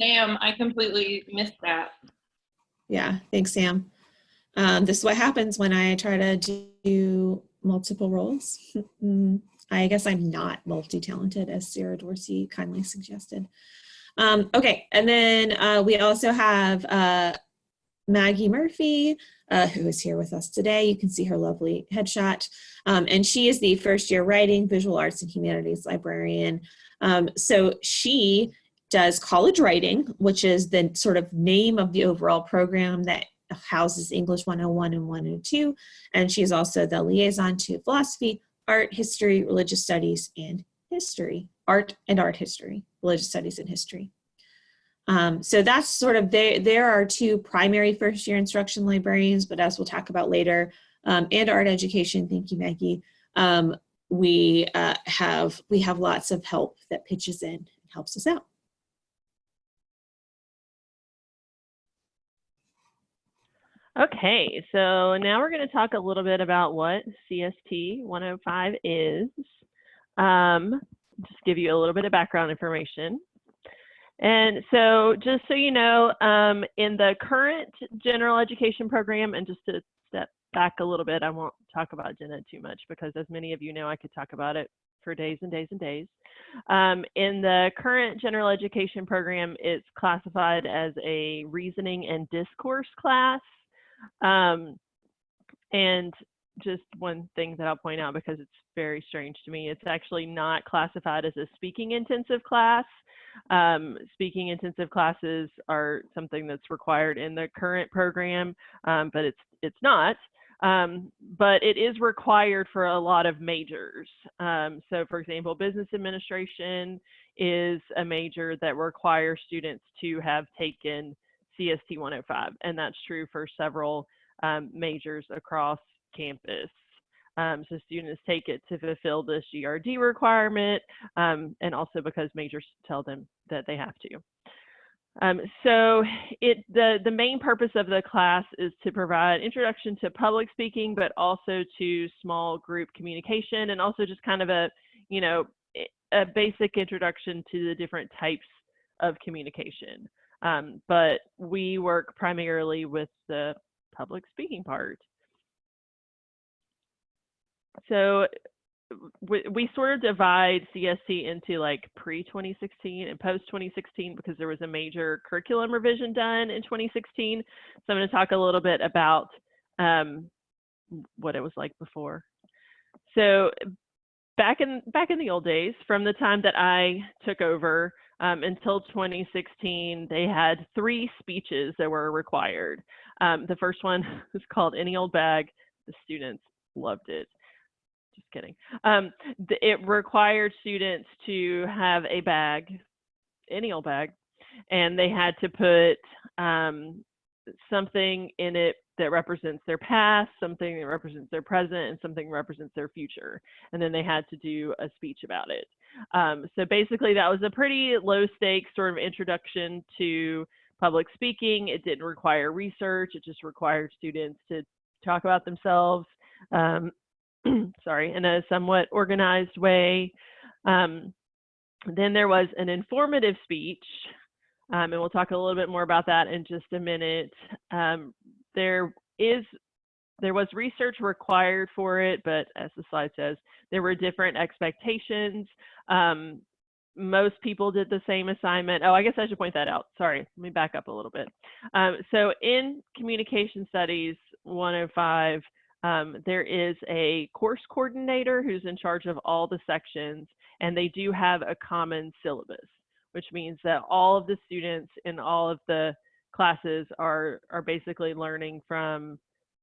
Sam. I completely missed that. Yeah, thanks, Sam. Um, this is what happens when I try to do multiple roles. I guess I'm not multi-talented, as Sarah Dorsey kindly suggested. Um, okay, and then uh, we also have uh, Maggie Murphy, uh, who is here with us today. You can see her lovely headshot. Um, and she is the first year writing, visual arts and humanities librarian. Um, so she does college writing, which is the sort of name of the overall program that houses English 101 and 102. And she is also the liaison to philosophy, art, history, religious studies, and history, art and art history, religious studies and history. Um, so that's sort of, there, there are two primary first year instruction librarians, but as we'll talk about later, um, and art education, thank you, Maggie, um, we uh, have we have lots of help that pitches in and helps us out. Okay, so now we're going to talk a little bit about what CST 105 is. Um, just give you a little bit of background information. And so just so you know, um, in the current general education program, and just to step back a little bit, I won't talk about gen ed too much because as many of you know, I could talk about it for days and days and days. Um, in the current general education program, it's classified as a reasoning and discourse class. Um, and just one thing that I'll point out because it's very strange to me, it's actually not classified as a speaking intensive class. Um, speaking intensive classes are something that's required in the current program, um, but it's it's not. Um, but it is required for a lot of majors. Um, so for example, business administration is a major that requires students to have taken CST 105, and that's true for several um, majors across campus. Um, so students take it to fulfill this GRD requirement, um, and also because majors tell them that they have to. Um, so it, the, the main purpose of the class is to provide introduction to public speaking, but also to small group communication and also just kind of a, you know, a basic introduction to the different types of communication. Um, but we work primarily with the public speaking part. So we, we sort of divide CST into like pre 2016 and post 2016 because there was a major curriculum revision done in 2016. So I'm going to talk a little bit about um, what it was like before. So back in back in the old days, from the time that I took over um, until 2016, they had three speeches that were required. Um, the first one was called "Any Old Bag." The students loved it just kidding. Um, it required students to have a bag, any old bag, and they had to put um, something in it that represents their past, something that represents their present, and something represents their future. And then they had to do a speech about it. Um, so basically, that was a pretty low stakes sort of introduction to public speaking. It didn't require research, it just required students to talk about themselves. Um, sorry, in a somewhat organized way. Um, then there was an informative speech, um, and we'll talk a little bit more about that in just a minute. Um, there is there was research required for it, but as the slide says, there were different expectations. Um, most people did the same assignment. Oh, I guess I should point that out. Sorry, let me back up a little bit. Um, so in Communication Studies 105, um, there is a course coordinator who's in charge of all the sections, and they do have a common syllabus, which means that all of the students in all of the classes are, are basically learning from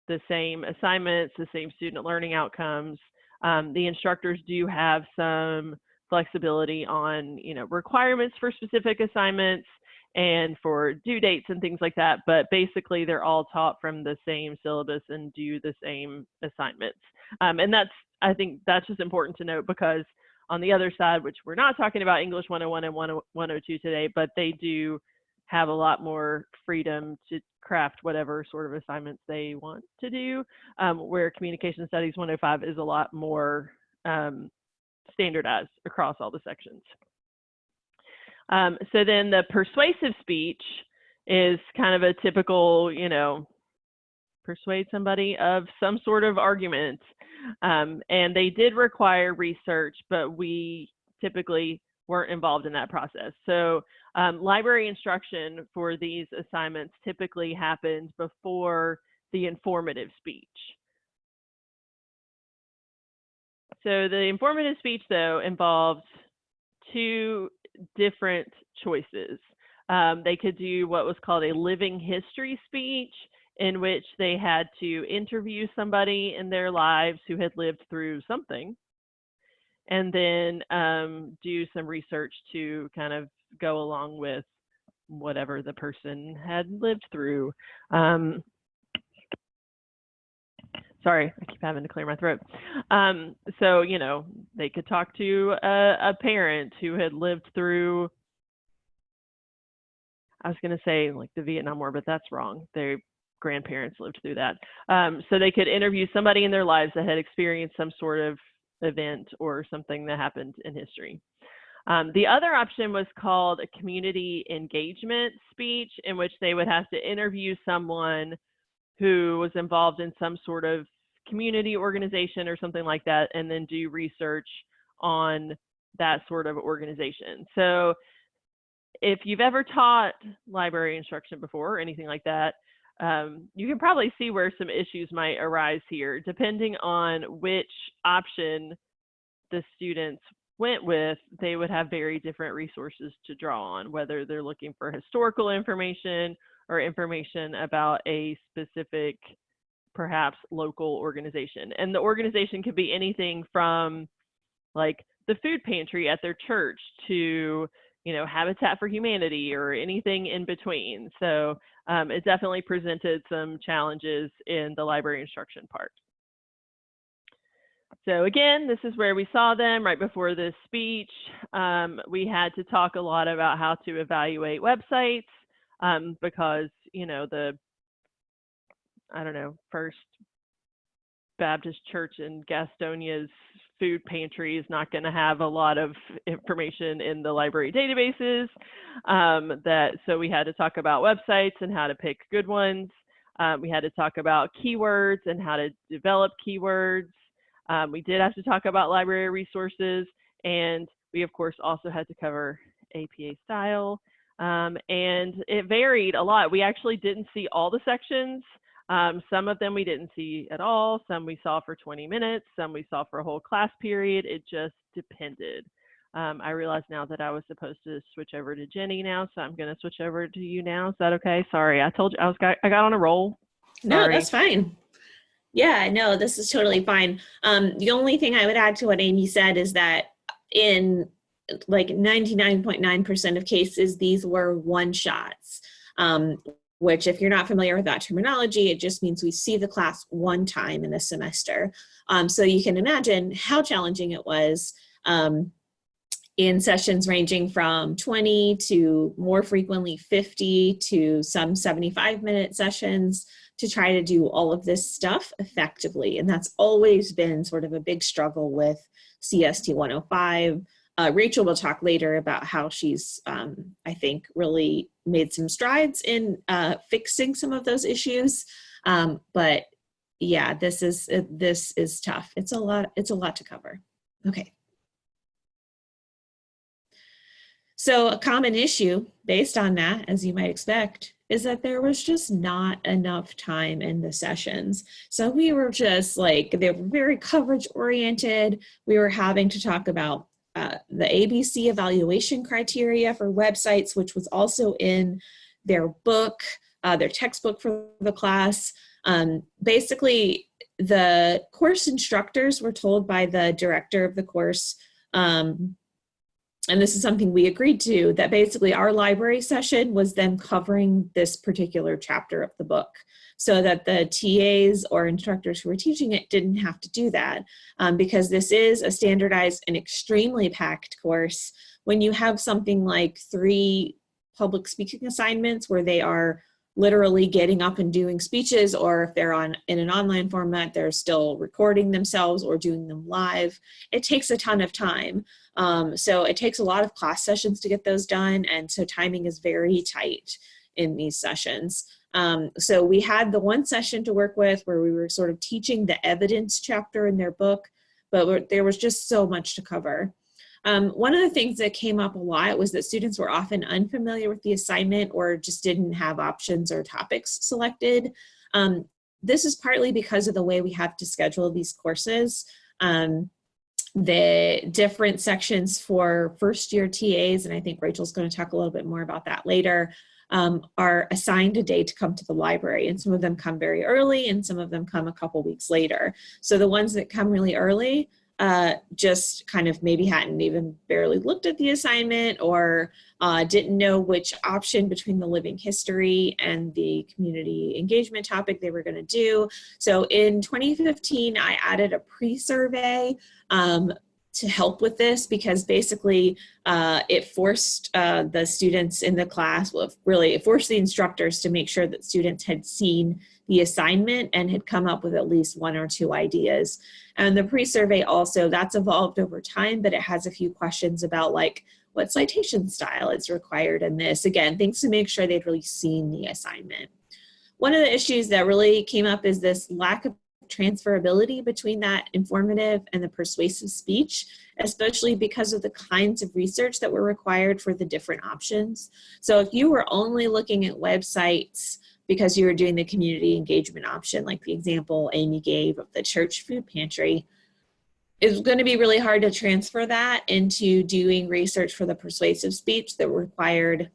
the same assignments, the same student learning outcomes. Um, the instructors do have some flexibility on, you know, requirements for specific assignments and for due dates and things like that. But basically, they're all taught from the same syllabus and do the same assignments. Um, and that's, I think, that's just important to note because on the other side, which we're not talking about English 101 and 102 today, but they do have a lot more freedom to craft whatever sort of assignments they want to do, um, where Communication Studies 105 is a lot more um, standardized across all the sections. Um, so then the persuasive speech is kind of a typical, you know, persuade somebody of some sort of argument. Um, and they did require research, but we typically weren't involved in that process. So um, library instruction for these assignments typically happens before the informative speech. So the informative speech, though, involves two different choices. Um, they could do what was called a living history speech, in which they had to interview somebody in their lives who had lived through something, and then um, do some research to kind of go along with whatever the person had lived through. Um, sorry, I keep having to clear my throat. Um, so, you know, they could talk to a, a parent who had lived through, I was going to say like the Vietnam War, but that's wrong. Their grandparents lived through that. Um, so they could interview somebody in their lives that had experienced some sort of event or something that happened in history. Um, the other option was called a community engagement speech, in which they would have to interview someone who was involved in some sort of community organization or something like that, and then do research on that sort of organization. So if you've ever taught library instruction before or anything like that, um, you can probably see where some issues might arise here, depending on which option the students went with, they would have very different resources to draw on, whether they're looking for historical information or information about a specific, perhaps local organization. And the organization could be anything from like the food pantry at their church to you know, Habitat for Humanity or anything in between. So um, it definitely presented some challenges in the library instruction part. So again, this is where we saw them right before this speech. Um, we had to talk a lot about how to evaluate websites um, because, you know, the, I don't know, First Baptist Church in Gastonia's food pantry is not going to have a lot of information in the library databases. Um, that so we had to talk about websites and how to pick good ones. Um, we had to talk about keywords and how to develop keywords. Um, we did have to talk about library resources, and we of course also had to cover APA style. Um, and it varied a lot. We actually didn't see all the sections. Um, some of them we didn't see at all. Some we saw for 20 minutes. Some we saw for a whole class period. It just depended. Um, I realize now that I was supposed to switch over to Jenny now, so I'm going to switch over to you now. Is that okay? Sorry, I told you I was got, I got on a roll. No, that's fine. Yeah, no, this is totally fine. Um, the only thing I would add to what Amy said is that in like 99.9% of cases, these were one shots. Um, which if you're not familiar with that terminology, it just means we see the class one time in a semester. Um, so you can imagine how challenging it was um, in sessions ranging from 20 to more frequently 50 to some 75 minute sessions to try to do all of this stuff effectively. And that's always been sort of a big struggle with CST 105. Uh, Rachel will talk later about how she's, um, I think, really made some strides in uh, fixing some of those issues. Um, but yeah, this is uh, this is tough. It's a lot. It's a lot to cover. Okay. So a common issue based on that, as you might expect, is that there was just not enough time in the sessions. So we were just like, they were very coverage oriented. We were having to talk about uh, the ABC evaluation criteria for websites, which was also in their book, uh, their textbook for the class. Um, basically, the course instructors were told by the director of the course, um, and this is something we agreed to, that basically our library session was them covering this particular chapter of the book so that the TAs or instructors who were teaching it didn't have to do that um, because this is a standardized and extremely packed course. When you have something like three public speaking assignments where they are literally getting up and doing speeches or if they're on in an online format they're still recording themselves or doing them live. It takes a ton of time. Um, so it takes a lot of class sessions to get those done and so timing is very tight in these sessions. Um, so we had the one session to work with where we were sort of teaching the evidence chapter in their book but there was just so much to cover um, one of the things that came up a lot was that students were often unfamiliar with the assignment or just didn't have options or topics selected. Um, this is partly because of the way we have to schedule these courses. Um, the different sections for first year TAs, and I think Rachel's going to talk a little bit more about that later, um, are assigned a day to come to the library. And some of them come very early and some of them come a couple weeks later. So the ones that come really early uh, just kind of maybe hadn't even barely looked at the assignment or uh, didn't know which option between the living history and the community engagement topic they were going to do. So in 2015, I added a pre-survey um, to help with this because basically uh, it forced uh, the students in the class, well, really it forced the instructors to make sure that students had seen the assignment and had come up with at least one or two ideas. And the pre-survey also, that's evolved over time, but it has a few questions about like what citation style is required in this. Again, things to make sure they'd really seen the assignment. One of the issues that really came up is this lack of transferability between that informative and the persuasive speech, especially because of the kinds of research that were required for the different options. So if you were only looking at websites because you were doing the community engagement option, like the example Amy gave of the church food pantry, it's going to be really hard to transfer that into doing research for the persuasive speech that required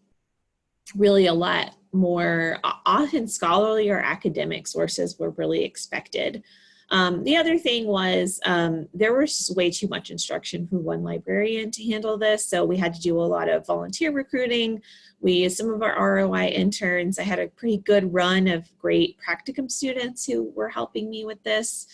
really a lot more often scholarly or academic sources were really expected. Um, the other thing was um, there was way too much instruction for one librarian to handle this, so we had to do a lot of volunteer recruiting. We used some of our ROI interns. I had a pretty good run of great practicum students who were helping me with this.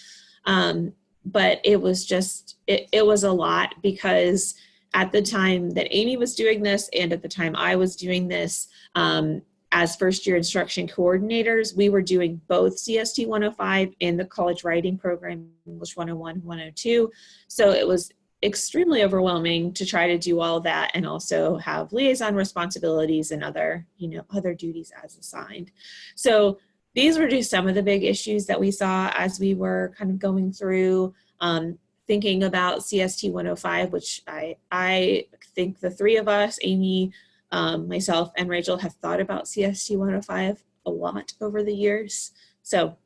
Um, but it was just, it, it was a lot because at the time that Amy was doing this and at the time I was doing this, um, as first year instruction coordinators, we were doing both CST 105 and the college writing program, English 101, 102. So it was extremely overwhelming to try to do all that and also have liaison responsibilities and other, you know, other duties as assigned. So these were just some of the big issues that we saw as we were kind of going through um, thinking about CST 105, which I, I think the three of us, Amy, um, myself and Rachel have thought about CST 105 a lot over the years. So,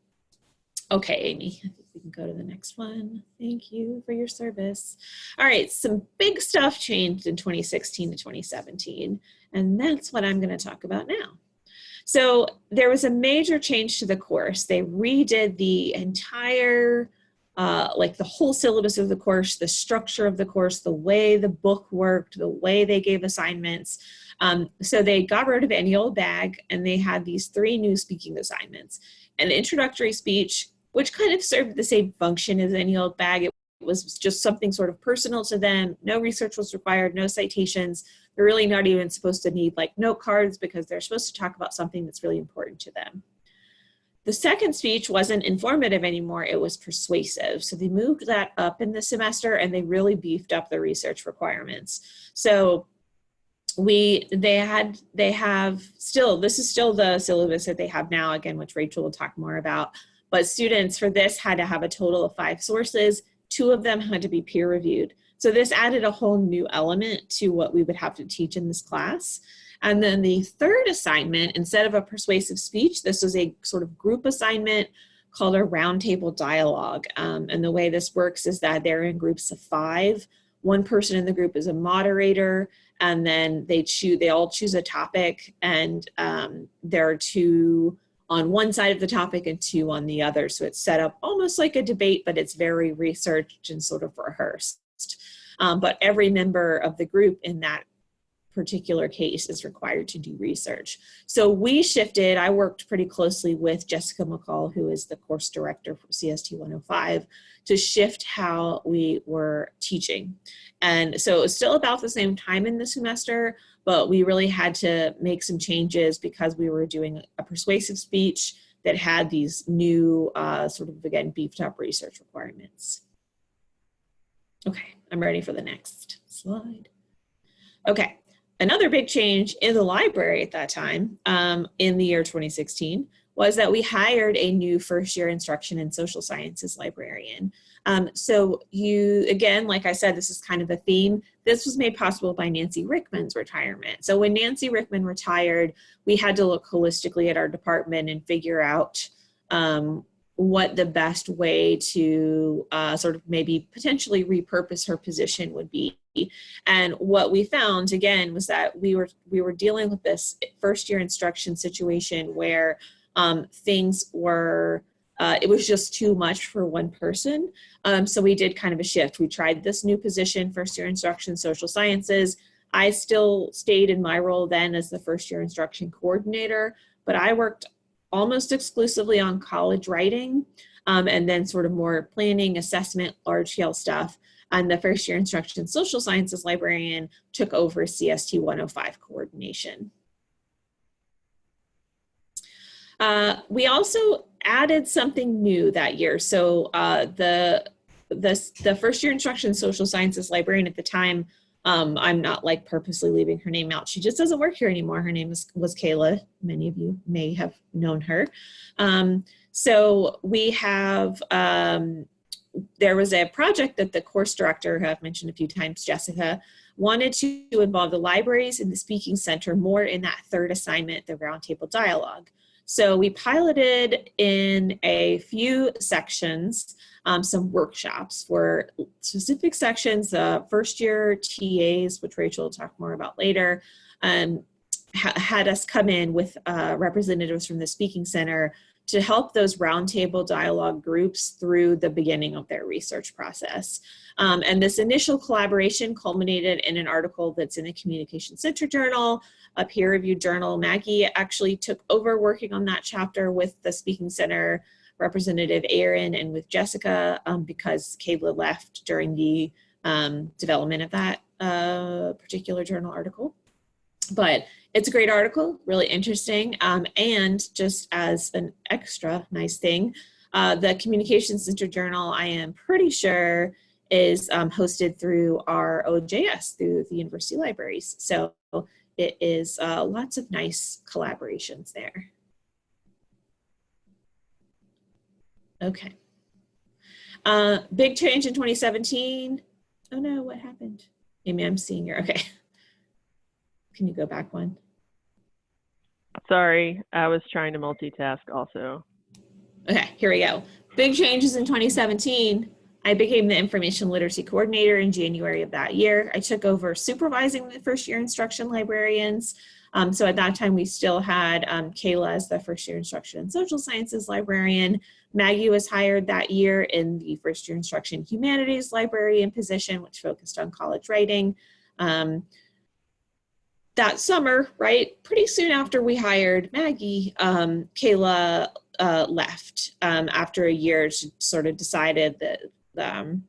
okay, Amy, I think we can go to the next one. Thank you for your service. All right, some big stuff changed in 2016 to 2017, and that's what I'm gonna talk about now. So there was a major change to the course. They redid the entire uh, like the whole syllabus of the course, the structure of the course, the way the book worked, the way they gave assignments. Um, so they got rid of any old bag and they had these three new speaking assignments. An introductory speech, which kind of served the same function as any old bag. It was just something sort of personal to them. No research was required, no citations. They're really not even supposed to need like note cards because they're supposed to talk about something that's really important to them. The second speech wasn't informative anymore, it was persuasive. So they moved that up in the semester and they really beefed up the research requirements. So we they had they have still this is still the syllabus that they have now again which rachel will talk more about but students for this had to have a total of five sources two of them had to be peer reviewed so this added a whole new element to what we would have to teach in this class and then the third assignment instead of a persuasive speech this was a sort of group assignment called a roundtable dialogue. Um, and the way this works is that they're in groups of five. One person in the group is a moderator and then they choose they all choose a topic and um, there are two on one side of the topic and two on the other. So it's set up almost like a debate but it's very researched and sort of rehearsed. Um, but every member of the group in that particular case is required to do research. So we shifted, I worked pretty closely with Jessica McCall, who is the course director for CST 105, to shift how we were teaching. And so it was still about the same time in the semester, but we really had to make some changes because we were doing a persuasive speech that had these new uh, sort of, again, beefed up research requirements. Okay, I'm ready for the next slide. Okay, another big change in the library at that time um, in the year 2016 was that we hired a new first year instruction and social sciences librarian. Um, so you, again, like I said, this is kind of a theme. This was made possible by Nancy Ryckman's retirement. So when Nancy Rickman retired, we had to look holistically at our department and figure out um, what the best way to uh, sort of maybe potentially repurpose her position would be. And what we found again was that we were we were dealing with this first year instruction situation where um, things were uh, it was just too much for one person. Um, so we did kind of a shift. We tried this new position, first year instruction, social sciences. I still stayed in my role then as the first year instruction coordinator, but I worked almost exclusively on college writing um, and then sort of more planning, assessment, large scale stuff. And the first year instruction social sciences librarian took over CST 105 coordination. Uh, we also added something new that year. So uh, the, the, the first year instruction social sciences librarian at the time, um, I'm not like purposely leaving her name out. She just doesn't work here anymore. Her name is, was Kayla. Many of you may have known her. Um, so we have, um, there was a project that the course director, who I've mentioned a few times, Jessica, wanted to involve the libraries and the speaking center more in that third assignment, the roundtable dialogue. So we piloted in a few sections um, some workshops for specific sections, uh, first year TAs, which Rachel will talk more about later, um, ha had us come in with uh, representatives from the Speaking Center to help those roundtable dialogue groups through the beginning of their research process. Um, and this initial collaboration culminated in an article that's in the Communication Center Journal, a peer-reviewed journal. Maggie actually took over working on that chapter with the Speaking Center representative Aaron and with Jessica um, because Kayla left during the um, development of that uh, particular journal article. But it's a great article, really interesting. Um, and just as an extra nice thing, uh, the Communication Center Journal, I am pretty sure, is um, hosted through our OJS, through the university libraries. So it is uh, lots of nice collaborations there. Okay. Uh, big change in 2017. Oh no, what happened? Amy, I'm seeing your, okay. Can you go back one? Sorry, I was trying to multitask also. Okay, here we go. Big changes in 2017. I became the information literacy coordinator in January of that year. I took over supervising the first year instruction librarians. Um, so at that time, we still had um, Kayla as the first year instruction and social sciences librarian. Maggie was hired that year in the first year instruction humanities librarian position, which focused on college writing. Um, that summer, right, pretty soon after we hired Maggie, um, Kayla uh, left um, after a year. She sort of decided that um,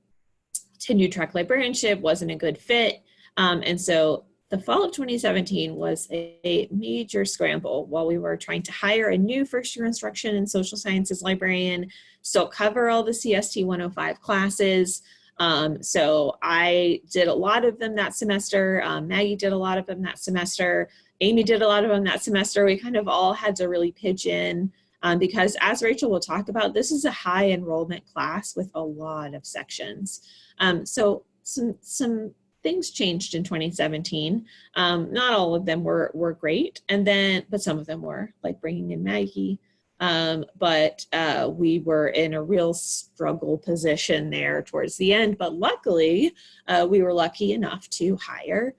tenure track librarianship wasn't a good fit. Um, and so the fall of 2017 was a, a, major scramble while we were trying to hire a new first year instruction and social sciences librarian, still cover all the CST 105 classes, um, so I did a lot of them that semester. Um, Maggie did a lot of them that semester. Amy did a lot of them that semester. We kind of all had to really pitch in um, because as Rachel will talk about, this is a high enrollment class with a lot of sections. Um, so some, some things changed in 2017. Um, not all of them were, were great. And then, but some of them were like bringing in Maggie. Um, but uh, we were in a real struggle position there towards the end. But luckily, uh, we were lucky enough to hire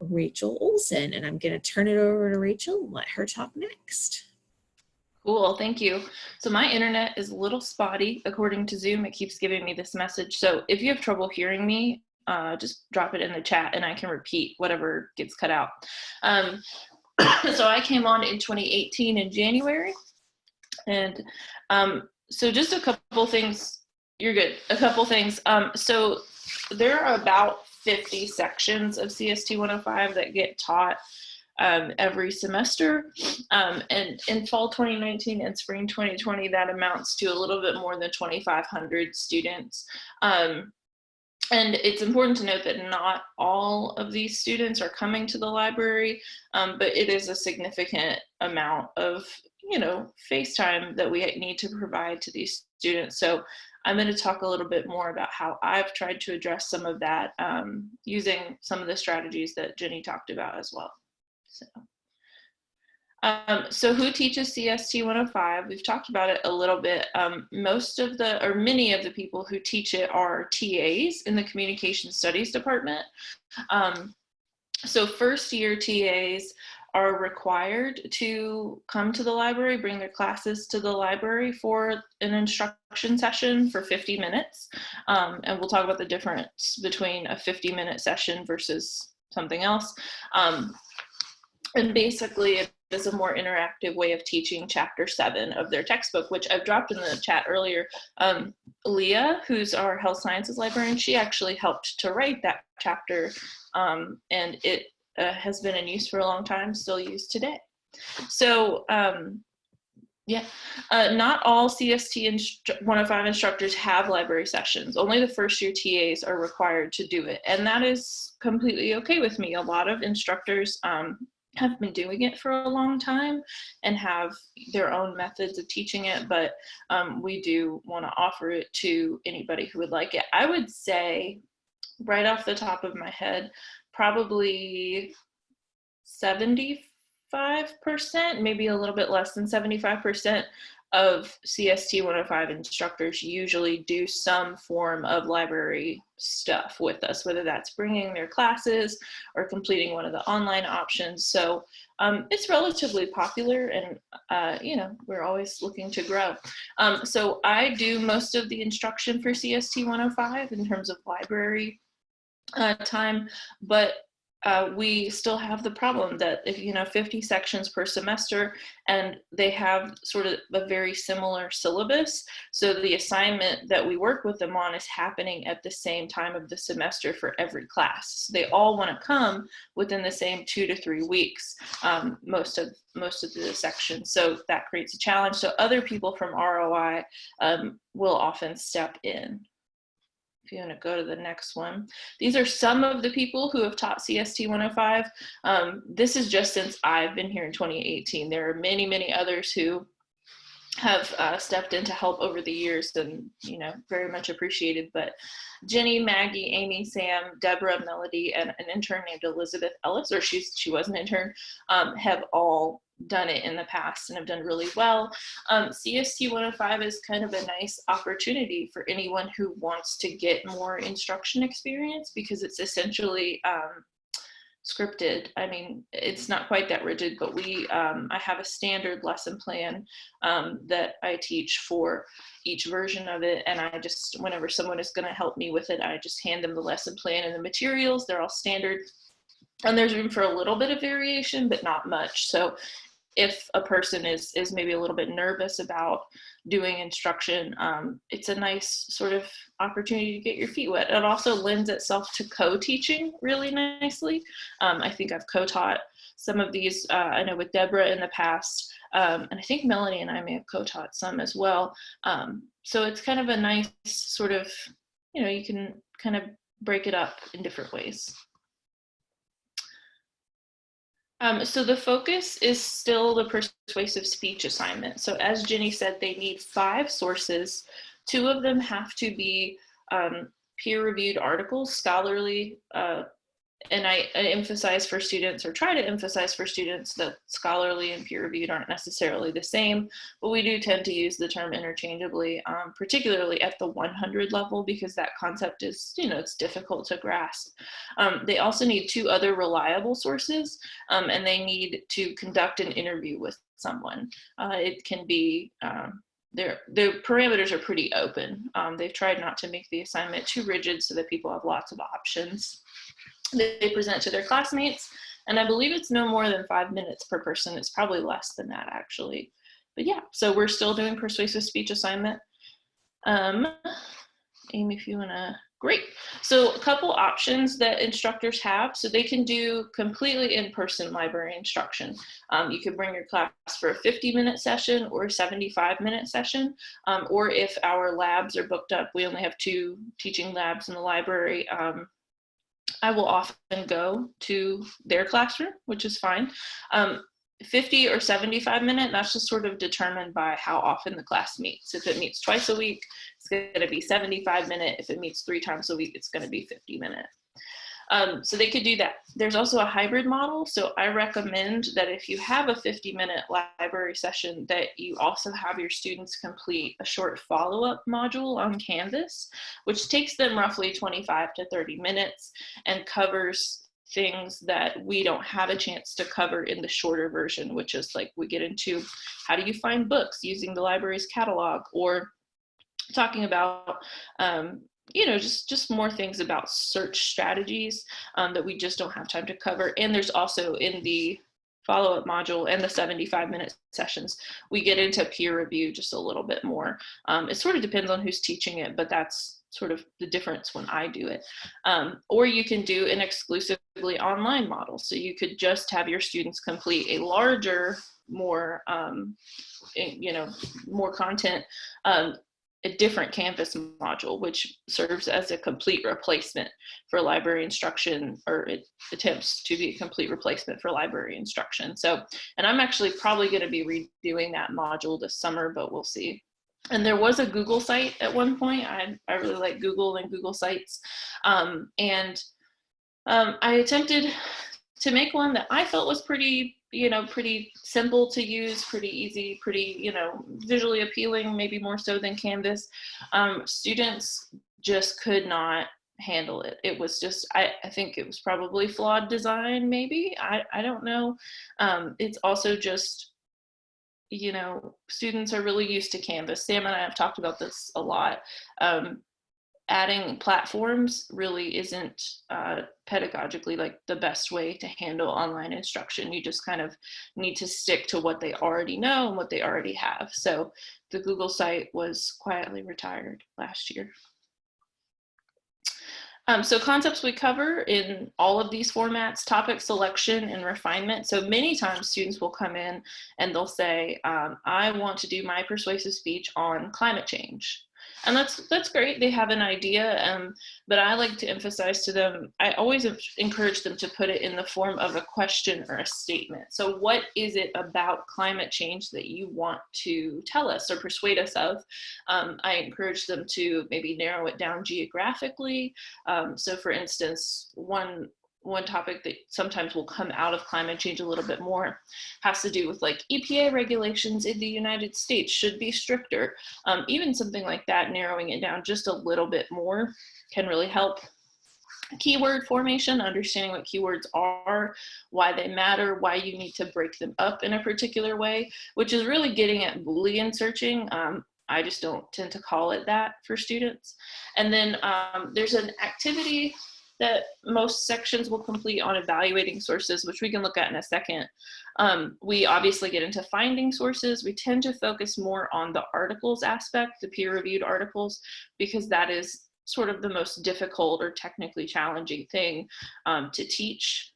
Rachel Olson. And I'm going to turn it over to Rachel and let her talk next. Cool, thank you. So my internet is a little spotty. According to Zoom, it keeps giving me this message. So if you have trouble hearing me, uh, just drop it in the chat and I can repeat whatever gets cut out. Um, so I came on in 2018 in January. And um, so just a couple things, you're good, a couple things. Um, so there are about 50 sections of CST 105 that get taught um, every semester. Um, and in fall 2019 and spring 2020, that amounts to a little bit more than 2,500 students. Um, and it's important to note that not all of these students are coming to the library, um, but it is a significant amount of, you know, face time that we need to provide to these students. So I'm going to talk a little bit more about how I've tried to address some of that um, using some of the strategies that Jenny talked about as well. So, um, so who teaches CST 105? We've talked about it a little bit. Um, most of the, or many of the people who teach it are TAs in the Communication Studies Department. Um, so first year TAs are required to come to the library, bring their classes to the library for an instruction session for 50 minutes. Um, and we'll talk about the difference between a 50 minute session versus something else. Um, and basically it is a more interactive way of teaching chapter seven of their textbook, which I've dropped in the chat earlier. Um, Leah, who's our health sciences librarian, she actually helped to write that chapter um, and it uh, has been in use for a long time, still used today. So um, yeah, uh, not all CST 105 instructors have library sessions. Only the first year TAs are required to do it. And that is completely okay with me. A lot of instructors um, have been doing it for a long time and have their own methods of teaching it, but um, we do want to offer it to anybody who would like it. I would say, right off the top of my head, probably 75%, maybe a little bit less than 75% of CST 105 instructors usually do some form of library stuff with us, whether that's bringing their classes or completing one of the online options. So um, it's relatively popular and, uh, you know, we're always looking to grow. Um, so I do most of the instruction for CST 105 in terms of library uh, time, but uh, we still have the problem that if you know 50 sections per semester and they have sort of a very similar syllabus so the assignment that we work with them on is happening at the same time of the semester for every class. So they all want to come within the same two to three weeks um, most of most of the sections so that creates a challenge. So other people from ROI um, will often step in if you want to go to the next one. These are some of the people who have taught CST 105. Um, this is just since I've been here in 2018. There are many, many others who have uh, stepped in to help over the years and, you know, very much appreciated. But Jenny, Maggie, Amy, Sam, Deborah, Melody, and an intern named Elizabeth Ellis, or she's, she was an intern, um, have all done it in the past and have done really well. Um, CST 105 is kind of a nice opportunity for anyone who wants to get more instruction experience because it's essentially um, scripted. I mean, it's not quite that rigid, but we, um, I have a standard lesson plan um, that I teach for each version of it. And I just, whenever someone is gonna help me with it, I just hand them the lesson plan and the materials. They're all standard and there's room for a little bit of variation, but not much. So if a person is is maybe a little bit nervous about doing instruction, um, it's a nice sort of opportunity to get your feet wet. It also lends itself to co-teaching really nicely. Um, I think I've co-taught some of these, uh, I know with Deborah in the past, um, and I think Melanie and I may have co-taught some as well. Um, so it's kind of a nice sort of, you know, you can kind of break it up in different ways. Um, so the focus is still the persuasive speech assignment. So as Jenny said, they need five sources. Two of them have to be um, peer-reviewed articles, scholarly uh, and I, I, emphasize for students or try to emphasize for students that scholarly and peer reviewed aren't necessarily the same, but we do tend to use the term interchangeably, um, particularly at the 100 level because that concept is, you know, it's difficult to grasp. Um, they also need two other reliable sources um, and they need to conduct an interview with someone. Uh, it can be um, their the parameters are pretty open. Um, they've tried not to make the assignment too rigid so that people have lots of options. They, present to their classmates, and I believe it's no more than five minutes per person. It's probably less than that actually. But yeah, so we're still doing persuasive speech assignment. Um, Amy, if you wanna Great. So a couple options that instructors have. So they can do completely in-person library instruction. Um, you could bring your class for a 50 minute session or a 75 minute session. Um, or if our labs are booked up, we only have two teaching labs in the library. Um, I will often go to their classroom, which is fine. Um, 50 or 75 minute, that's just sort of determined by how often the class meets. If it meets twice a week, it's gonna be 75 minute. If it meets three times a week, it's gonna be 50 minute. Um, so they could do that. There's also a hybrid model. So I recommend that if you have a 50 minute library session that you also have your students complete a short follow-up module on Canvas, which takes them roughly 25 to 30 minutes and covers things that we don't have a chance to cover in the shorter version, which is like we get into how do you find books using the library's catalog or talking about um, you know just just more things about search strategies um, that we just don't have time to cover and there's also in the follow-up module and the 75 minute sessions we get into peer review just a little bit more um, it sort of depends on who's teaching it but that's sort of the difference when I do it. Um, or you can do an exclusively online model. So you could just have your students complete a larger, more, um, you know, more content, um, a different Canvas module, which serves as a complete replacement for library instruction, or it attempts to be a complete replacement for library instruction. So, and I'm actually probably gonna be redoing that module this summer, but we'll see and there was a Google site at one point. I, I really like Google and Google Sites. Um, and um, I attempted to make one that I felt was pretty, you know, pretty simple to use, pretty easy, pretty, you know, visually appealing, maybe more so than Canvas. Um, students just could not handle it. It was just, I, I think it was probably flawed design, maybe. I, I don't know. Um, it's also just you know, students are really used to Canvas. Sam and I have talked about this a lot. Um, adding platforms really isn't uh, pedagogically like the best way to handle online instruction. You just kind of need to stick to what they already know and what they already have. So the Google site was quietly retired last year. Um, so concepts we cover in all of these formats, topic selection and refinement. So many times students will come in and they'll say, um, I want to do my persuasive speech on climate change and that's that's great they have an idea um, but i like to emphasize to them i always encourage them to put it in the form of a question or a statement. So what is it about climate change that you want to tell us or persuade us of? Um, i encourage them to maybe narrow it down geographically. Um, so for instance one one topic that sometimes will come out of climate change a little bit more has to do with like EPA regulations in the United States should be stricter. Um, even something like that, narrowing it down just a little bit more can really help. Keyword formation, understanding what keywords are, why they matter, why you need to break them up in a particular way, which is really getting at Boolean searching. Um, I just don't tend to call it that for students. And then um, there's an activity that most sections will complete on evaluating sources, which we can look at in a second. Um, we obviously get into finding sources. We tend to focus more on the articles aspect, the peer-reviewed articles, because that is sort of the most difficult or technically challenging thing um, to teach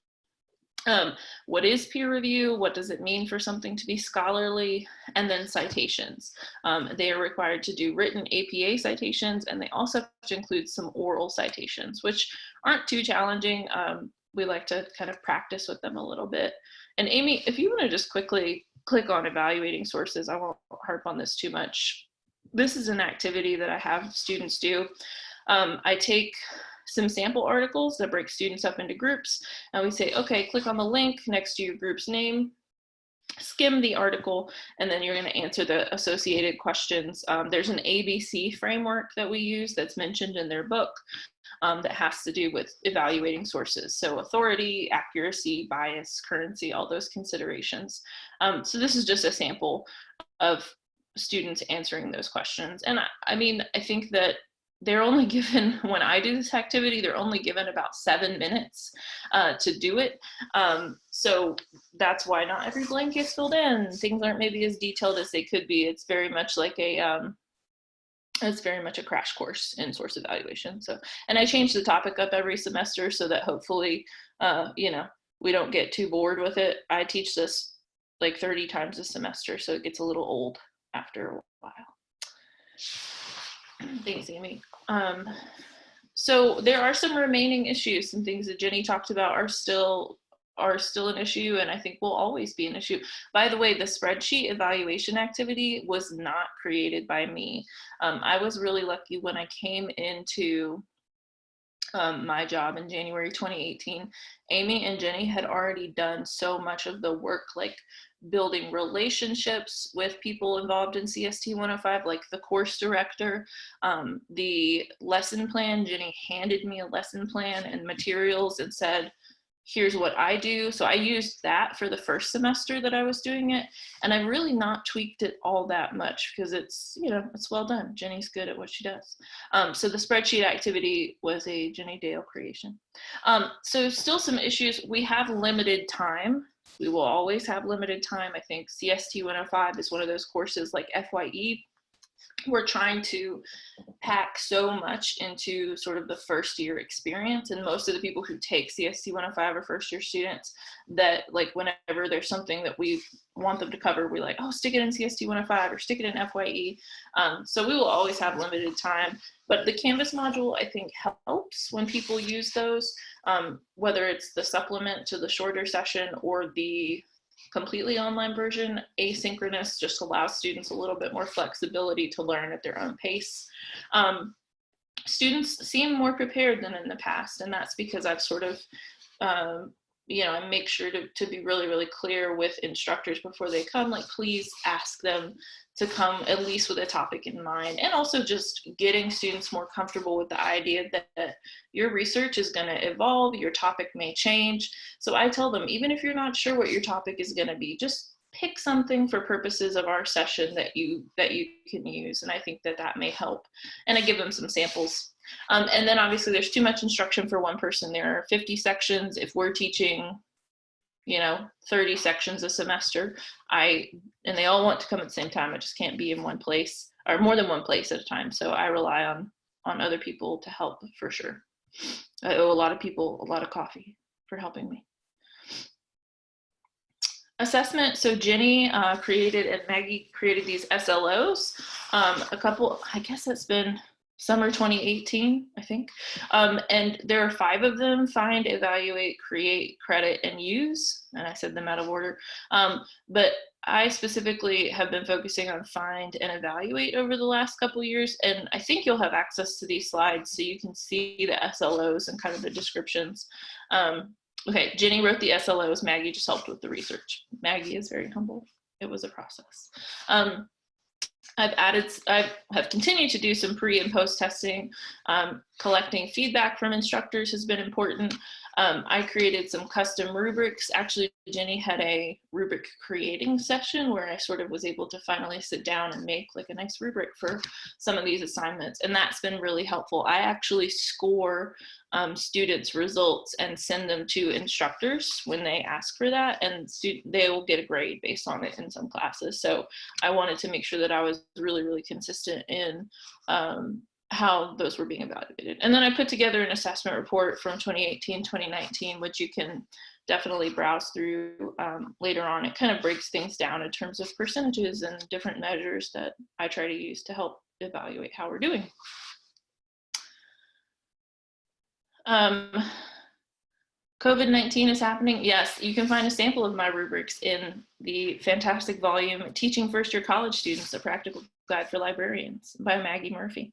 um, what is peer review? What does it mean for something to be scholarly? And then citations. Um, they are required to do written APA citations and they also have to include some oral citations, which aren't too challenging. Um, we like to kind of practice with them a little bit. And Amy, if you want to just quickly click on evaluating sources, I won't harp on this too much. This is an activity that I have students do. Um, I take some sample articles that break students up into groups. And we say, okay, click on the link next to your group's name, skim the article, and then you're gonna answer the associated questions. Um, there's an ABC framework that we use that's mentioned in their book um, that has to do with evaluating sources. So authority, accuracy, bias, currency, all those considerations. Um, so this is just a sample of students answering those questions. And I, I mean, I think that they're only given, when I do this activity, they're only given about seven minutes uh, to do it. Um, so that's why not every blank is filled in. Things aren't maybe as detailed as they could be. It's very much like a, um, it's very much a crash course in source evaluation. So, and I change the topic up every semester so that hopefully, uh, you know, we don't get too bored with it. I teach this like 30 times a semester, so it gets a little old after a while. Thanks, Amy. Um, so there are some remaining issues. Some things that Jenny talked about are still are still an issue and I think will always be an issue. By the way, the spreadsheet evaluation activity was not created by me. Um, I was really lucky when I came into um, my job in January 2018. Amy and Jenny had already done so much of the work like building relationships with people involved in CST 105, like the course director, um, the lesson plan. Jenny handed me a lesson plan and materials and said, here's what I do. So I used that for the first semester that I was doing it. And I've really not tweaked it all that much because it's, you know, it's well done. Jenny's good at what she does. Um, so the spreadsheet activity was a Jenny Dale creation. Um, so still some issues. We have limited time we will always have limited time. I think CST 105 is one of those courses like FYE. We're trying to pack so much into sort of the first year experience. And most of the people who take CST 105 are first year students that like whenever there's something that we want them to cover, we're like, oh, stick it in CST 105 or stick it in FYE. Um, so we will always have limited time. But the Canvas module, I think, helps when people use those, um, whether it's the supplement to the shorter session or the completely online version. Asynchronous just allows students a little bit more flexibility to learn at their own pace. Um, students seem more prepared than in the past, and that's because I've sort of um, you know, and make sure to, to be really, really clear with instructors before they come, like please ask them to come at least with a topic in mind. And also just getting students more comfortable with the idea that, that your research is gonna evolve, your topic may change. So I tell them, even if you're not sure what your topic is gonna be, just pick something for purposes of our session that you that you can use and i think that that may help and i give them some samples um, and then obviously there's too much instruction for one person. There are 50 sections. If we're teaching, you know, 30 sections a semester, I, and they all want to come at the same time. I just can't be in one place or more than one place at a time. So I rely on, on other people to help for sure. I owe a lot of people a lot of coffee for helping me. Assessment, so Jenny uh, created and Maggie created these SLOs. Um, a couple, I guess it's been summer 2018, I think. Um, and there are five of them, find, evaluate, create, credit, and use. And I said them out of order. Um, but I specifically have been focusing on find and evaluate over the last couple years. And I think you'll have access to these slides so you can see the SLOs and kind of the descriptions. Um, okay, Jenny wrote the SLOs, Maggie just helped with the research. Maggie is very humble. It was a process. I've added, I have continued to do some pre and post testing. Um, collecting feedback from instructors has been important. Um, I created some custom rubrics. Actually, Jenny had a rubric creating session where I sort of was able to finally sit down and make like a nice rubric for some of these assignments. And that's been really helpful. I actually score um, students results and send them to instructors when they ask for that and they will get a grade based on it in some classes. So I wanted to make sure that I was really, really consistent in um, how those were being evaluated. And then I put together an assessment report from 2018, 2019, which you can definitely browse through um, later on. It kind of breaks things down in terms of percentages and different measures that I try to use to help evaluate how we're doing. Um, COVID-19 is happening. Yes, you can find a sample of my rubrics in the fantastic volume, Teaching First Year College Students, A Practical Guide for Librarians by Maggie Murphy.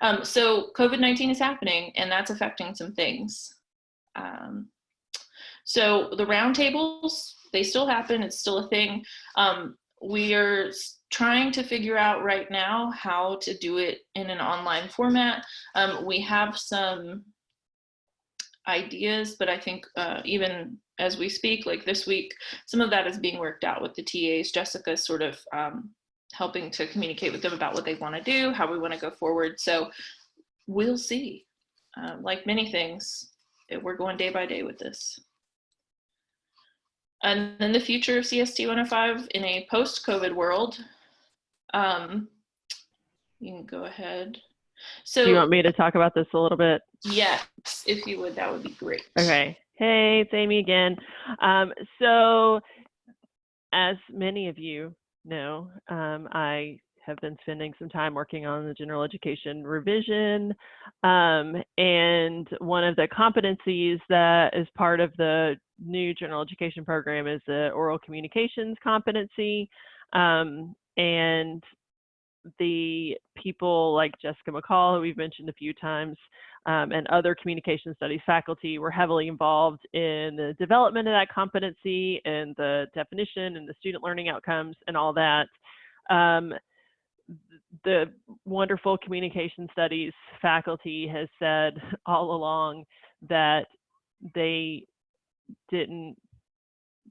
Um, so COVID-19 is happening and that's affecting some things. Um, so the roundtables, they still happen, it's still a thing. Um, we are trying to figure out right now how to do it in an online format. Um, we have some ideas, but I think uh, even as we speak, like this week, some of that is being worked out with the TAs. Jessica sort of um, helping to communicate with them about what they want to do, how we want to go forward. So we'll see. Uh, like many things, it- we're going day by day with this. And then the future of CST 105 in a post-COVID world. Um, you can go ahead. So Do you want me to talk about this a little bit? yes, if you would, that would be great. Okay. Hey, it's Amy again. Um, so, as many of you know, um, I have been spending some time working on the general education revision. Um, and one of the competencies that is part of the new general education program is the oral communications competency. Um, and the people like Jessica McCall, who we've mentioned a few times, um, and other communication studies faculty were heavily involved in the development of that competency and the definition and the student learning outcomes and all that. Um, the wonderful communication studies faculty has said all along that they didn't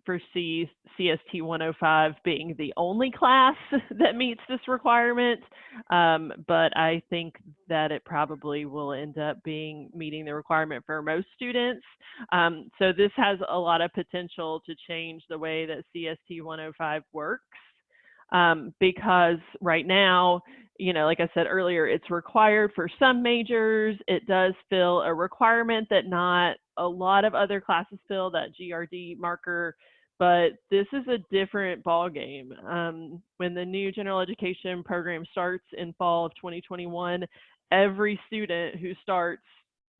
foresee CST 105 being the only class that meets this requirement, um, but I think that it probably will end up being meeting the requirement for most students. Um, so this has a lot of potential to change the way that CST 105 works. Um, because right now, you know, like I said earlier, it's required for some majors. It does fill a requirement that not a lot of other classes fill, that GRD marker but this is a different ball game. Um, when the new general education program starts in fall of 2021, every student who starts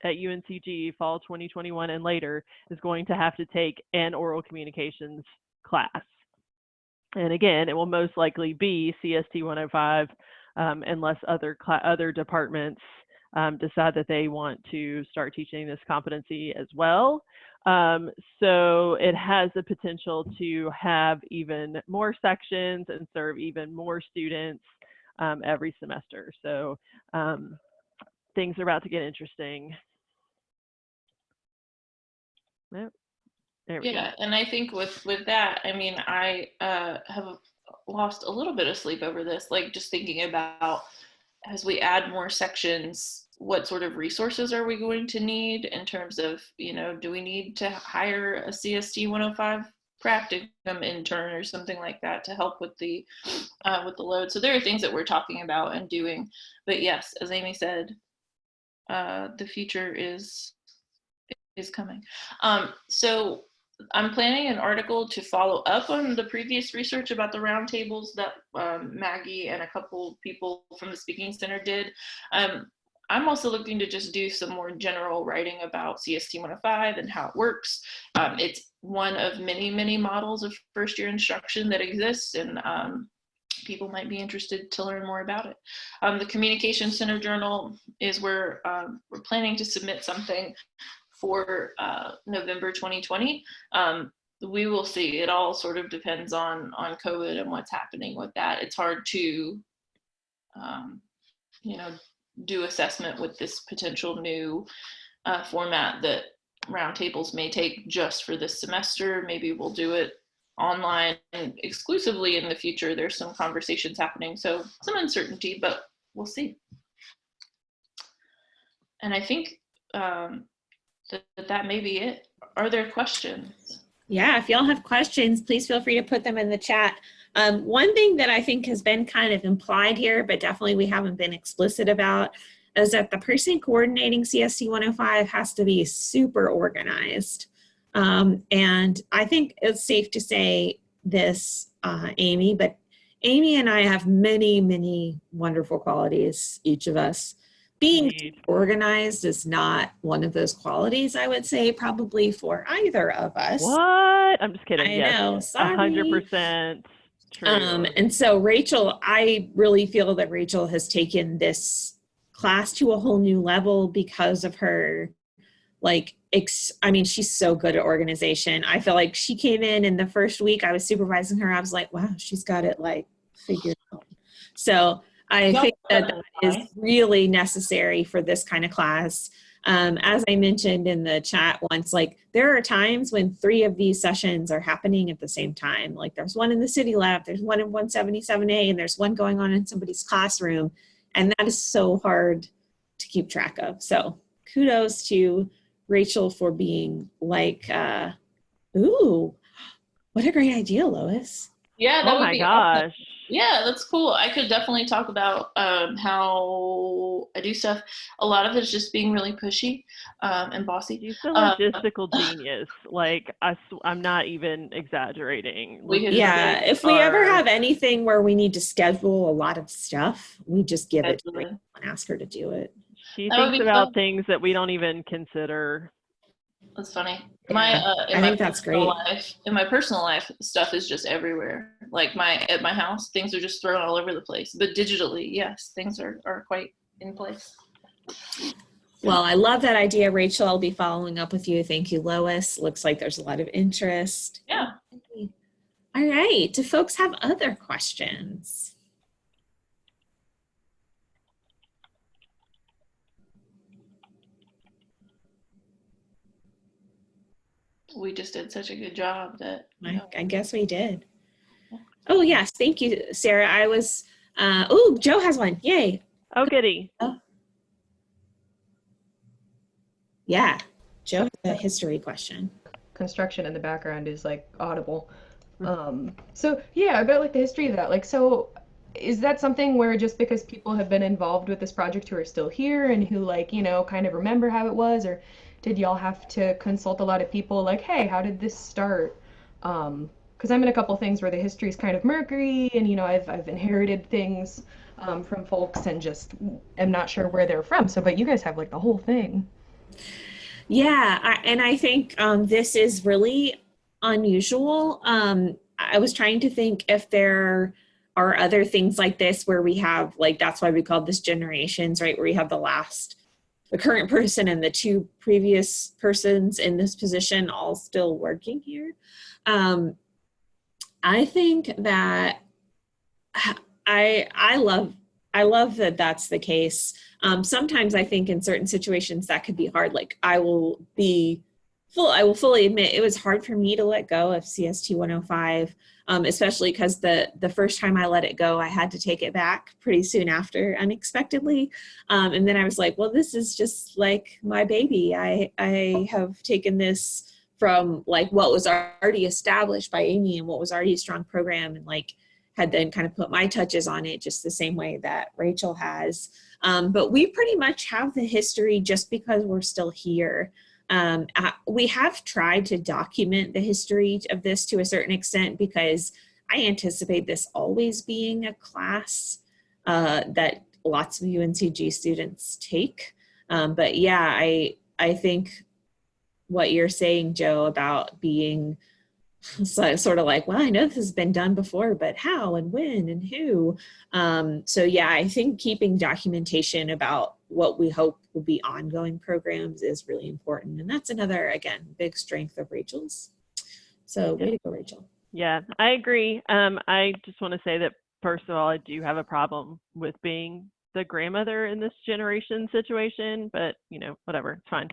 at UNCG fall 2021 and later is going to have to take an oral communications class. And again, it will most likely be CST 105 um, unless other other departments um, decide that they want to start teaching this competency as well. Um, so it has the potential to have even more sections and serve even more students um, every semester. So um, things are about to get interesting. Yeah, go. and I think with with that, I mean, I uh, have lost a little bit of sleep over this. Like just thinking about as we add more sections, what sort of resources are we going to need in terms of, you know, do we need to hire a CST 105 practicum intern or something like that to help with the uh, with the load? So there are things that we're talking about and doing. But yes, as Amy said, uh, the future is is coming. Um, so I'm planning an article to follow up on the previous research about the roundtables that um, Maggie and a couple people from the Speaking Center did. Um, I'm also looking to just do some more general writing about CST 105 and how it works. Um, it's one of many, many models of first year instruction that exists and um, people might be interested to learn more about it. Um, the Communication Center Journal is where um, we're planning to submit something for uh, November 2020. Um, we will see. It all sort of depends on on COVID and what's happening with that. It's hard to, um, you know, do assessment with this potential new uh, format that roundtables may take just for this semester. Maybe we'll do it online exclusively in the future. There's some conversations happening, so some uncertainty, but we'll see. And I think um, that, that may be it. Are there questions? Yeah, if y'all have questions, please feel free to put them in the chat. Um, one thing that I think has been kind of implied here, but definitely we haven't been explicit about, is that the person coordinating CST 105 has to be super organized. Um, and I think it's safe to say this, uh, Amy, but Amy and I have many, many wonderful qualities, each of us. Being organized is not one of those qualities, I would say, probably for either of us. What? I'm just kidding. I yes. know, A 100%. true. Um, and so Rachel, I really feel that Rachel has taken this class to a whole new level because of her, like, ex- I mean, she's so good at organization. I feel like she came in in the first week I was supervising her. I was like, wow, she's got it like figured out. So I Yeah. think that that is really necessary for this kind of class. Um, as I mentioned in the chat once, like there are times when three of these sessions are happening at the same time. Like there's one in the city lab, there's one in 177A, and there's one going on in somebody's classroom. And that is so hard to keep track of. So kudos to Rachel for being like, uh, ooh, what a great idea, Lois. Yeah, that Oh would my be awesome. Gosh. Yeah, that's cool. I could definitely talk about um, how I do stuff. A lot of it's just being really pushy um, and bossy. She's a Uh, logistical genius. Like I, sw- I'm not even exaggerating. We Yeah, if we ever have anything where we need to schedule a lot of stuff, we just give it to her and ask her to do it. She That thinks about fun. things that we don't even consider. That's funny. My uh, in I my think that's personal great. Life, in my personal life, stuff is just everywhere. Like my at my house, things are just thrown all over the place. But digitally, yes, things are are quite in place. Well, I love that idea, Rachel. I'll be following up with you. Thank you, Lois. Looks like there's a lot of interest. Yeah. All right. Do folks have other questions? We just did such a good job that you I, know, I guess we did. Oh, yes. Thank you, Sarah. I was, uh, oh, Joe has one. Yay. Oh, goody. Yeah. Joe has a history question. construction in the background is like audible. Mhm. Um, so yeah, about like the history of that. Like, so is that something where just because people have been involved with this project who are still here and who like, you know, kind of remember how it was, or did y'all have to consult a lot of people like, hey, how did this start? Um, because I'm in a couple things where the history is kind of murky and you know, I've I've inherited things um, from folks and just am not sure where they're from. So, but you guys have like the whole thing. Yeah, I, and I think um, this is really unusual. Um, I was trying to think if there are other things like this where we have, like, that's why we call this generations, right? Where we have the last, the current person and the two previous persons in this position all still working here. Um, I think that I I love I love that that's the case. Um, sometimes I think in certain situations that could be hard. Like I will be full, I will fully admit it was hard for me to let go of CST 105, um, especially because the the first time I let it go, I had to take it back pretty soon after, unexpectedly. Um, and then I was like, well, this is just like my baby. I I have taken this from like what was already established by Amy and what was already a strong program and like had then kind of put my touches on it just the same way that Rachel has. Um, but we pretty much have the history just because we're still here. Um, we have tried to document the history of this to a certain extent because I anticipate this always being a class uh, that lots of UNCG students take. Um, but yeah, I I think what you're saying, Joe, about being so sort of like, well, I know this has been done before, but how and when and who? Um, so yeah, I think keeping documentation about what we hope will be ongoing programs is really important. And that's another, again, big strength of Rachel's. So way to go, Rachel. Yeah, I agree. Um, I just want to say that first of all, I do have a problem with being the grandmother in this generation situation, but you know, whatever, it's fine.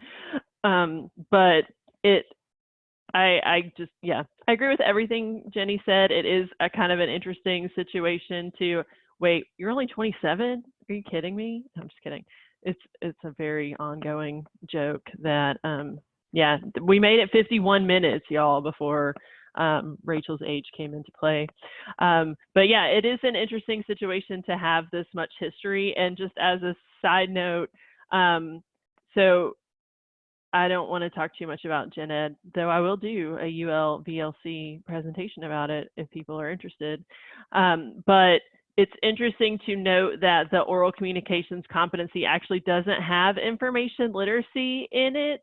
Um, but it, I, I just, yeah, I agree with everything Jenny said. It is a kind of an interesting situation to wait. You're only 27? Are you kidding me? I'm just kidding. It's, it's a very ongoing joke that, um, yeah, we made it 51 minutes, y'all, before um, Rachel's age came into play. Um, but yeah, it is an interesting situation to have this much history. And just as a side note, um, so I don't want to talk too much about Gen Ed, though I will do a UL VLC presentation about it if people are interested. Um, but it's interesting to note that the oral communications competency actually doesn't have information literacy in it.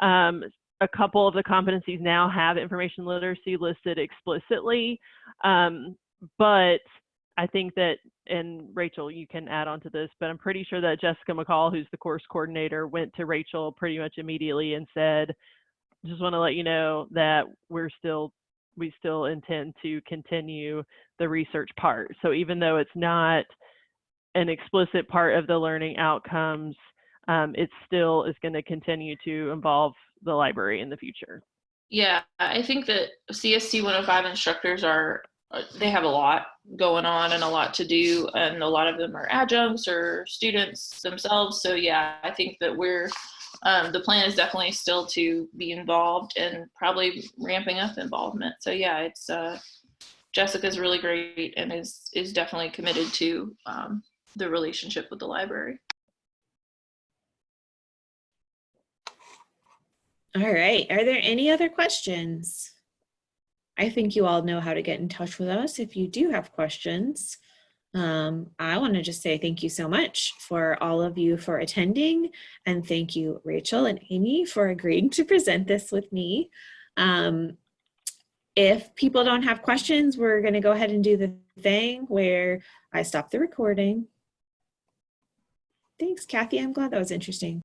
Um, a couple of the competencies now have information literacy listed explicitly, um, but I think that, and Rachel, you can add on to this, but I'm pretty sure that Jessica McCall, who's the course coordinator, went to Rachel pretty much immediately and said, just want to let you know that we're still, we still intend to continue the research part. So even though it's not an explicit part of the learning outcomes, um, it still is going to continue to involve the library in the future. Yeah, I think that CST 105 instructors are, uh, they have a lot going on and a lot to do, and a lot of them are adjuncts or students themselves. So, yeah, I think that we're, um, the plan is definitely still to be involved and probably ramping up involvement. So, yeah, it's, uh, Jessica's really great and is, is definitely committed to um, the relationship with the library. All right. Are there any other questions? I think you all know how to get in touch with us if you do have questions. Um, I want to just say thank you so much for all of you for attending and thank you Rachel and Amy for agreeing to present this with me. Um, if people don't have questions, we're going to go ahead and do the thing where I stop the recording. Thanks, Kathy. I'm glad that was interesting.